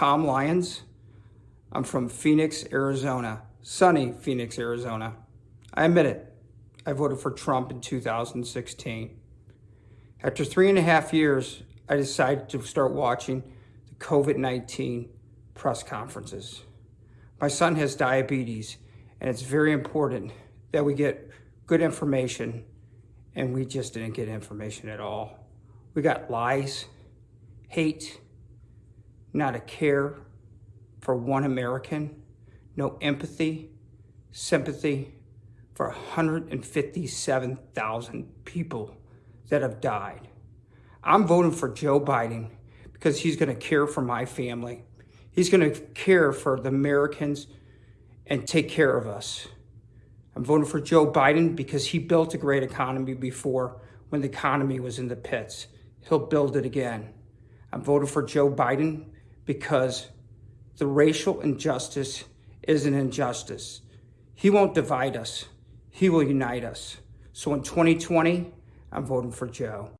Tom Lyons. I'm from Phoenix, Arizona. Sunny Phoenix, Arizona. I admit it. I voted for Trump in 2016. After three and a half years, I decided to start watching the COVID-19 press conferences. My son has diabetes, and it's very important that we get good information, and we just didn't get information at all. We got lies, hate, not a care for one American, no empathy, sympathy for 157,000 people that have died. I'm voting for Joe Biden because he's going to care for my family. He's going to care for the Americans and take care of us. I'm voting for Joe Biden because he built a great economy before when the economy was in the pits. He'll build it again. I'm voting for Joe Biden because the racial injustice is an injustice. He won't divide us. He will unite us. So in 2020, I'm voting for Joe.